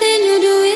then you do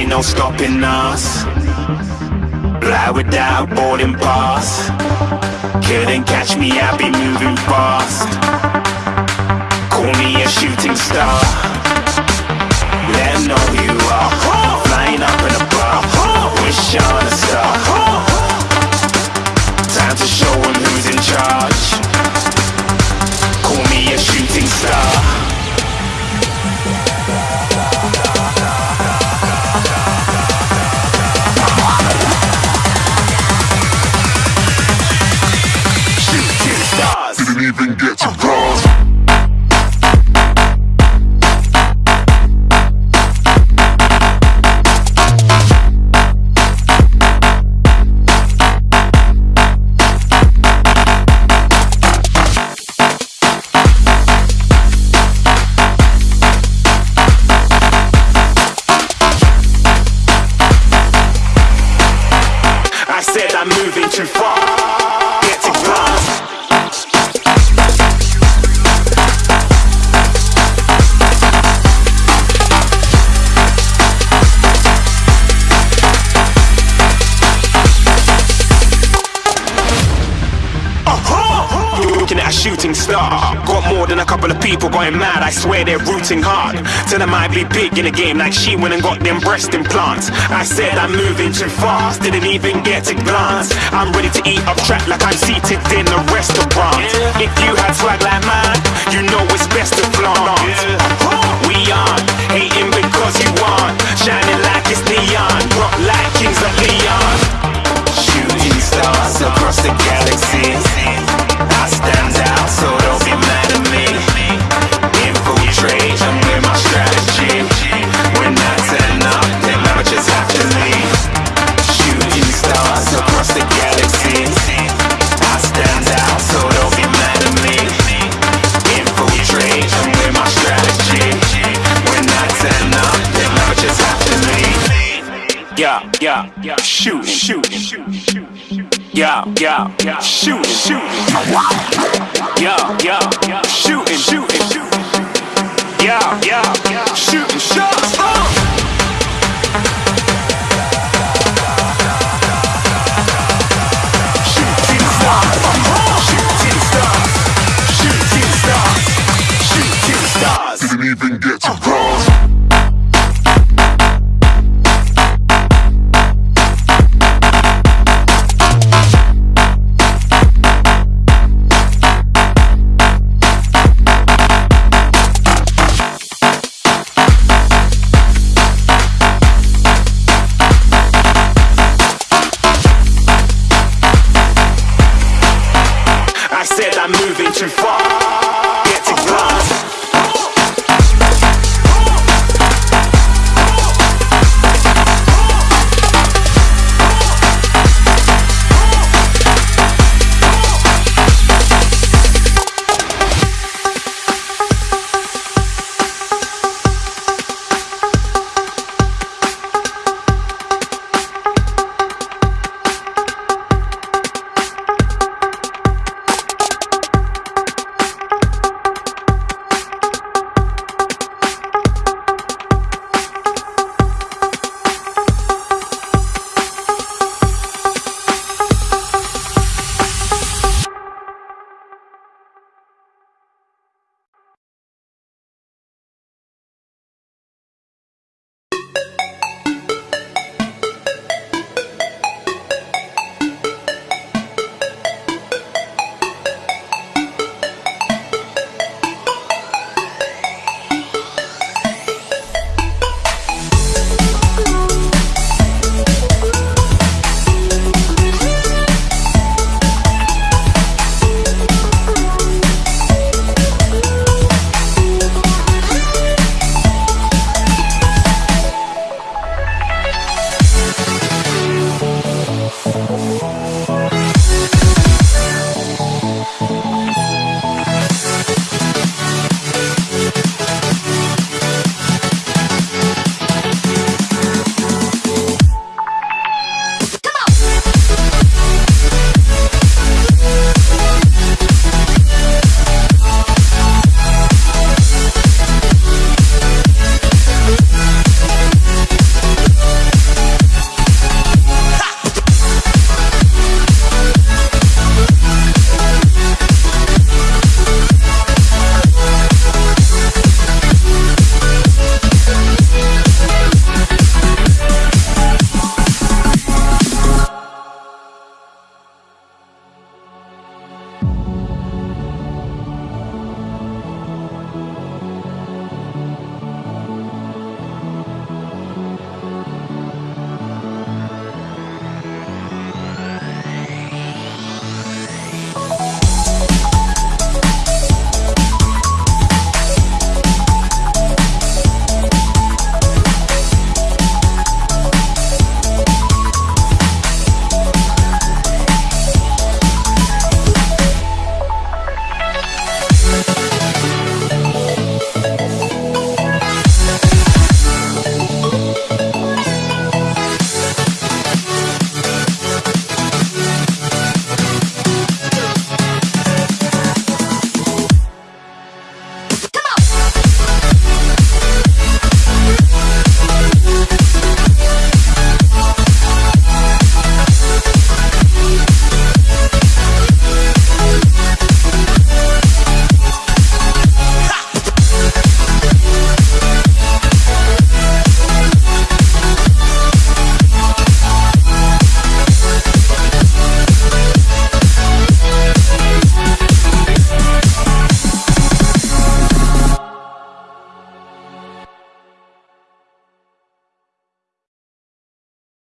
ain't no stopping us. Fly without boarding pass. Couldn't catch me, I be moving fast. Call me a shooting star. Let know who you are. Flying up in a bar. Wish on a star. star Got more than a couple of people going mad, I swear they're rooting hard. Tell them I'd be big in the game like she went and got them breast implants. I said I'm moving too fast, didn't even get a glance. I'm ready to eat up track like I'm seated in a restaurant. If you had swag like mine, you know yeah, yeah, shooting, shooting, yeah, yeah, yeah, shooting, shooting, yeah, yeah, yeah, shooting, shooting, yeah, yeah, yeah, shooting shots.